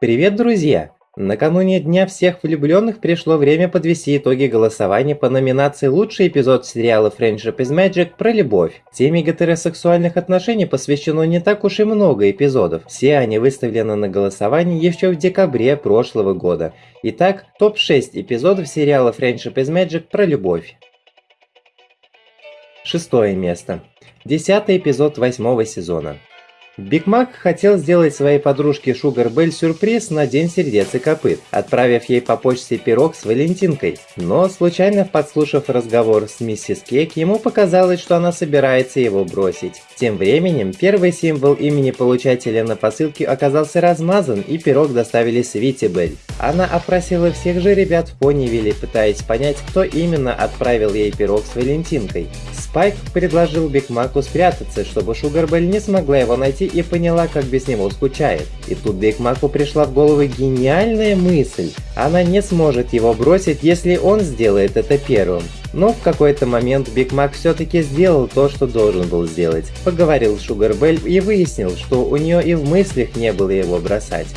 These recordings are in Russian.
Привет, друзья! Накануне Дня всех влюбленных пришло время подвести итоги голосования по номинации «Лучший эпизод сериала Friendship is Magic» про любовь. Теме гетеросексуальных отношений посвящено не так уж и много эпизодов. Все они выставлены на голосование еще в декабре прошлого года. Итак, топ-6 эпизодов сериала Friendship is Magic про любовь. Шестое место. Десятый эпизод восьмого сезона. Биг Мак хотел сделать своей подружке Шугар Белль сюрприз на День сердец и копыт, отправив ей по почте пирог с валентинкой. Но, случайно подслушав разговор с миссис Кейк, ему показалось, что она собирается его бросить. Тем временем, первый символ имени получателя на посылке оказался размазан, и пирог доставили Свити Белль. Она опросила всех же ребят в Понивилле, пытаясь понять, кто именно отправил ей пирог с валентинкой. Спайк предложил Биг Маку спрятаться, чтобы Шугар Белль не смогла его найти и поняла, как без него скучает. И тут Биг Маку пришла в голову гениальная мысль. Она не сможет его бросить, если он сделает это первым. Но в какой-то момент Биг Мак все-таки сделал то, что должен был сделать. Поговорил с Шугар Белль и выяснил, что у нее и в мыслях не было его бросать.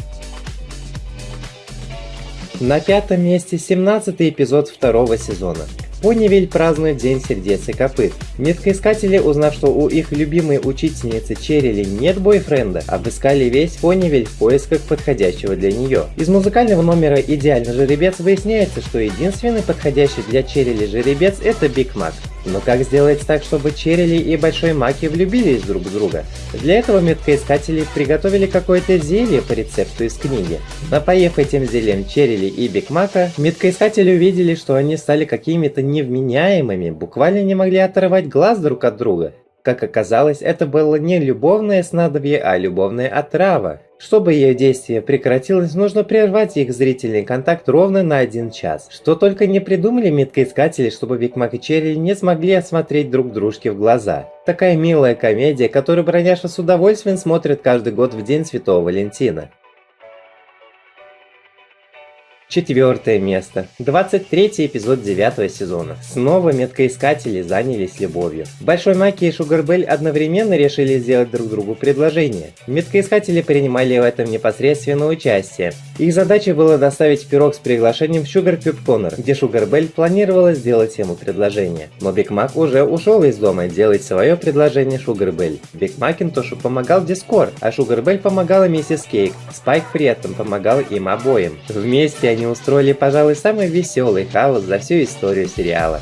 На пятом месте 17 эпизод второго сезона. Понивиль празднует День сердец и копыт. Меткоискатели, узнав, что у их любимой учительницы Черили нет бойфренда, обыскали весь Понивиль в поисках подходящего для нее. Из музыкального номера «Идеальный жеребец» выясняется, что единственный подходящий для Черили жеребец – это Биг Мак. Но как сделать так, чтобы Черили и Большой Маки влюбились друг в друга? Для этого меткоискатели приготовили какое-то зелье по рецепту из книги. Напоив этим зельем Черили и Биг Мака, меткоискатели увидели, что они стали какими-то невменяемыми, буквально не могли оторвать глаз друг от друга. Как оказалось, это было не любовное снадобье, а любовная отрава. Чтобы ее действие прекратилось, нужно прервать их зрительный контакт ровно на один час. Что только не придумали меткоискатели, чтобы Биг Мак и Черри не смогли осмотреть друг дружке в глаза. Такая милая комедия, которую броняша с удовольствием смотрит каждый год в День Святого Валентина. Четвертое место. 23 эпизод девятого сезона. Снова меткоискатели занялись любовью. Большой Маки и Шугарбель одновременно решили сделать друг другу предложение. Меткоискатели принимали в этом непосредственно участие. Их задачей было доставить пирог с приглашением в Sugar Cube Corner, где Шугарбель планировала сделать ему предложение. Но Биг Мак уже ушел из дома делать свое предложение Шугарбель. Биг Макинтошу помогал Дискорд, а Шугарбель помогала миссис Кейк. Спайк при этом помогал им обоим. Вместе они устроили, пожалуй, самый веселый хаос за всю историю сериала.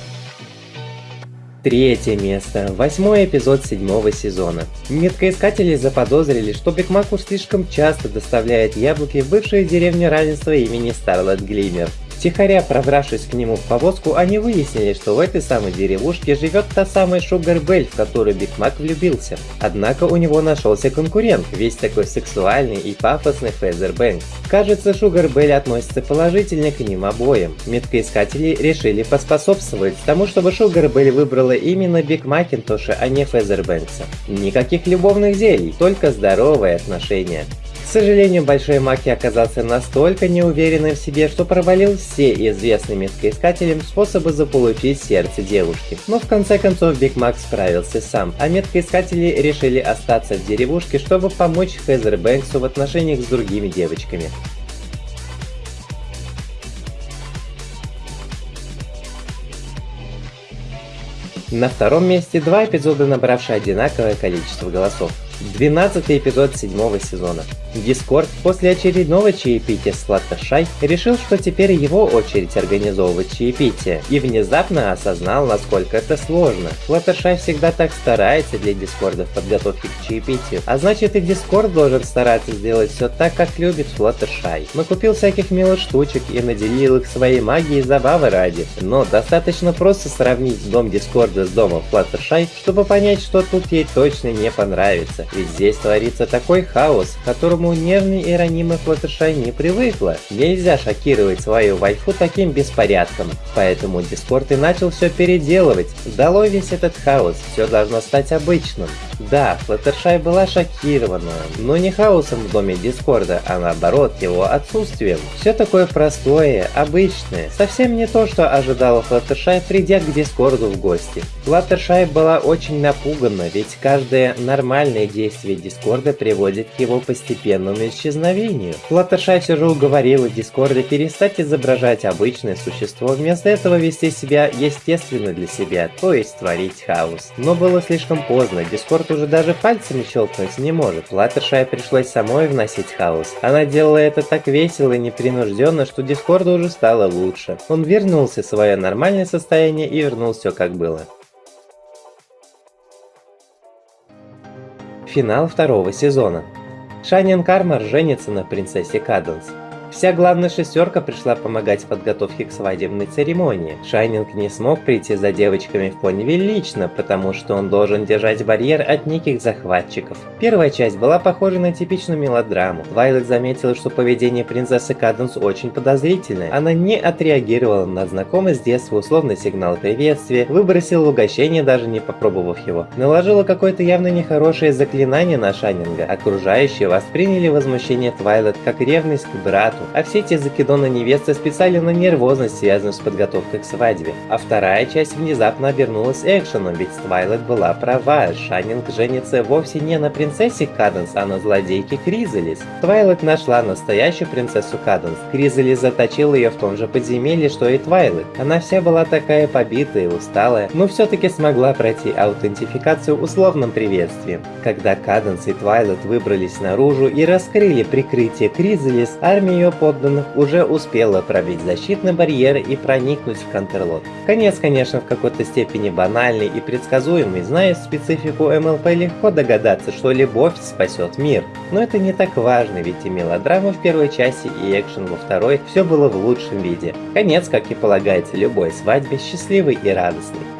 Третье место. Восьмой эпизод седьмого сезона. Меткоискатели заподозрили, что Биг Маку слишком часто доставляет яблоки в бывшую деревню равенства имени Старлет Глиммер. Втихаря пробравшись к нему в повозку, они выяснили, что в этой самой деревушке живет та самая Шугар Белль, в которую Биг Мак влюбился. Однако у него нашелся конкурент, весь такой сексуальный и пафосный Фезер Бэнкс. Кажется, Шугар Белль относится положительно к ним обоим. Меткоискатели решили поспособствовать тому, чтобы Шугар Белль выбрала именно Биг Макинтоша, а не Фезер Бэнкса. Никаких любовных зелий, только здоровые отношения. К сожалению, Большой Маки оказался настолько неуверенным в себе, что провалил все известные меткоискателям способы заполучить сердце девушки. Но в конце концов Биг Мак справился сам, а меткоискатели решили остаться в деревушке, чтобы помочь Хезер Бэнксу в отношениях с другими девочками. На втором месте два эпизода, набравшие одинаковое количество голосов. 12 эпизод седьмого сезона. Дискорд после очередного чаепития с Флаттершай решил, что теперь его очередь организовывать чаепитие, и внезапно осознал, насколько это сложно. Флаттершай всегда так старается для Дискорда в подготовке к чаепитию, а значит и Дискорд должен стараться сделать все так, как любит Флаттершай. Накупил всяких милых штучек и наделил их своей магией забавы ради, но достаточно просто сравнить дом Дискорда с домом Флаттершай, чтобы понять, что тут ей точно не понравится, ведь здесь творится такой хаос, которому которому нежный и ранимый Флаттершай не привыкла. Нельзя шокировать свою вайфу таким беспорядком. Поэтому Дискорд и начал все переделывать. Долой весь этот хаос, все должно стать обычным. Да, Флаттершай была шокирована, но не хаосом в доме Дискорда, а наоборот его отсутствием. Все такое простое, обычное, совсем не то, что ожидала Флаттершай, придя к Дискорду в гости. Флаттершай была очень напугана, ведь каждая нормальная действие Дискорда приводит к его постепенному исчезновению. Флаттершай все же уговорила Дискорда перестать изображать обычное существо, вместо этого вести себя естественно для себя, то есть творить хаос. Но было слишком поздно, Дискорд уже даже пальцами щелкнуть не может. Флаттершай пришлось самой вносить хаос. Она делала это так весело и непринужденно, что Дискорду уже стало лучше. Он вернулся в свое нормальное состояние и вернул все как было. Финал второго сезона. Шайнин Кармар женится на принцессе Каденс. Вся главная шестерка пришла помогать в подготовке к свадебной церемонии. Шайнинг не смог прийти за девочками в Понивиль лично, потому что он должен держать барьер от неких захватчиков. Первая часть была похожа на типичную мелодраму. Твайлет заметила, что поведение принцессы Каденс очень подозрительное. Она не отреагировала на знакомый с детства условный сигнал приветствия, выбросила угощение, даже не попробовав его. Наложила какое-то явно нехорошее заклинание на Шайнинга. Окружающие восприняли возмущение Твайлет как ревность к брату, а все эти закидоны невесты списали на нервозность, связанную с подготовкой к свадьбе. А вторая часть внезапно обернулась экшеном, ведь Твайлет была права, Шайнинг женится вовсе не на принцессе Каденс, а на злодейке Кризалис. Твайлет нашла настоящую принцессу Каденс. Кризалис заточил ее в том же подземелье, что и Твайлет. Она вся была такая побитая усталая, но все-таки смогла пройти аутентификацию условным приветствием. Когда Каденс и Твайлет выбрались наружу и раскрыли прикрытие Кризалис, армия ее подданных уже успела пробить защитный барьер и проникнуть в Контерлот. Конец, конечно, в какой-то степени банальный и предсказуемый, зная специфику МЛП легко догадаться, что любовь спасет мир. Но это не так важно, ведь и мелодрама в первой части, и экшен во второй, все было в лучшем виде. Конец, как и полагается любой свадьбе, счастливый и радостный.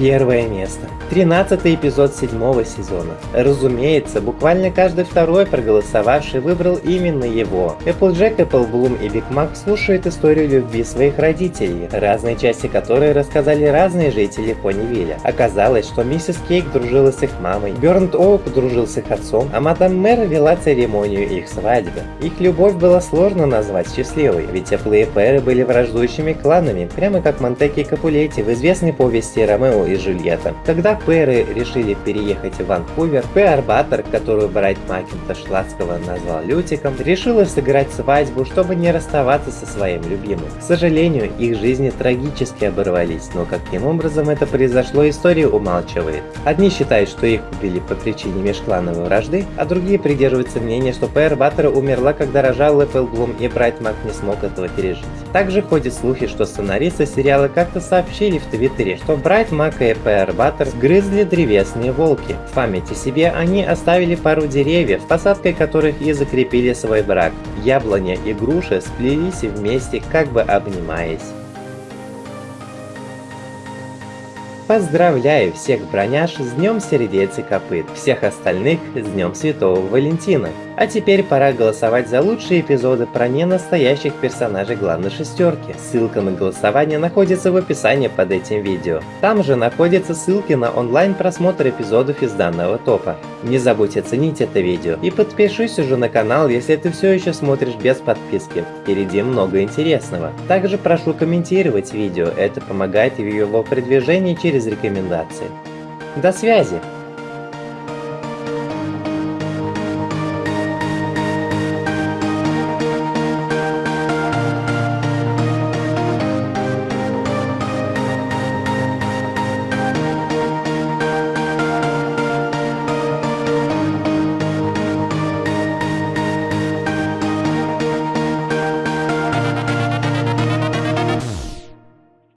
Первое место. 13 эпизод седьмого сезона. Разумеется, буквально каждый второй проголосовавший выбрал именно его. Эпплджек, Эпплблум и Биг Мак слушают историю любви своих родителей, разные части которой рассказали разные жители Понивилля. Оказалось, что миссис Кейк дружила с их мамой, Бёрнт Оук дружил с их отцом, а мадам Мэр вела церемонию их свадьбы. Их любовь было сложно назвать счастливой, ведь Эпплы Пэры были враждующими кланами, прямо как Монтеки и Капулетти в известной повести Ромео и Джульетта. Когда Пэры решили переехать в Ванкувер, Пэр Баттер, которую Брайт Макинтош ласково назвал Лютиком, решила сыграть свадьбу, чтобы не расставаться со своим любимым. К сожалению, их жизни трагически оборвались, но каким образом это произошло, история умалчивает. Одни считают, что их убили по причине межклановой вражды, а другие придерживаются мнения, что Пэр Баттер умерла, когда рожал Эппл Блум и Брайт Мак не смог этого пережить. Также ходят слухи, что сценаристы сериала как-то сообщили в Твиттере, что Брайт Мак и Пэр Баттер грызли древесные волки. В памяти себе они оставили пару деревьев, посадкой которых и закрепили свой брак. Яблоня и груша сплелись вместе, как бы обнимаясь. Поздравляю всех броняш с Днем Сердец и Копыт, всех остальных с Днем Святого Валентина. А теперь пора голосовать за лучшие эпизоды про ненастоящих персонажей главной шестерки. Ссылка на голосование находится в описании под этим видео. Там же находятся ссылки на онлайн просмотр эпизодов из данного топа. Не забудь оценить это видео и подпишись уже на канал, если ты все еще смотришь без подписки. Впереди много интересного. Также прошу комментировать видео, это помогает в его продвижении через рекомендации. До связи!